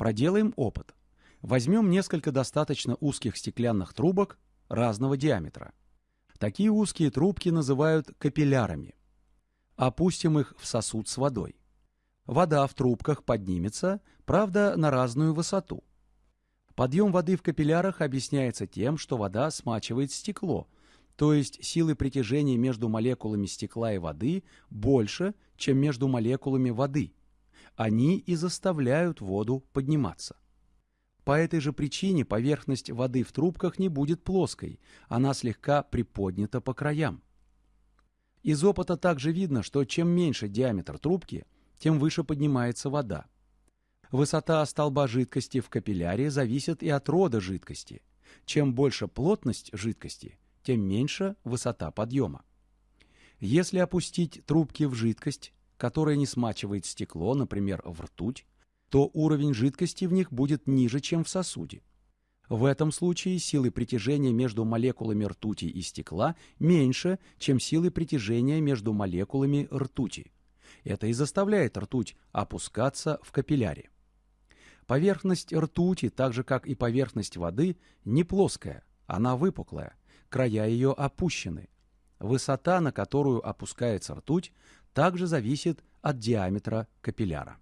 Проделаем опыт. Возьмем несколько достаточно узких стеклянных трубок разного диаметра. Такие узкие трубки называют капиллярами. Опустим их в сосуд с водой. Вода в трубках поднимется, правда, на разную высоту. Подъем воды в капиллярах объясняется тем, что вода смачивает стекло, то есть силы притяжения между молекулами стекла и воды больше, чем между молекулами воды. Они и заставляют воду подниматься. По этой же причине поверхность воды в трубках не будет плоской, она слегка приподнята по краям. Из опыта также видно, что чем меньше диаметр трубки, тем выше поднимается вода. Высота столба жидкости в капилляре зависит и от рода жидкости. Чем больше плотность жидкости, тем меньше высота подъема. Если опустить трубки в жидкость, которая не смачивает стекло, например, в ртуть, то уровень жидкости в них будет ниже, чем в сосуде. В этом случае силы притяжения между молекулами ртути и стекла меньше, чем силы притяжения между молекулами ртути. Это и заставляет ртуть опускаться в капилляре. Поверхность ртути, так же как и поверхность воды, не плоская, она выпуклая, края ее опущены. Высота, на которую опускается ртуть, также зависит от диаметра капилляра.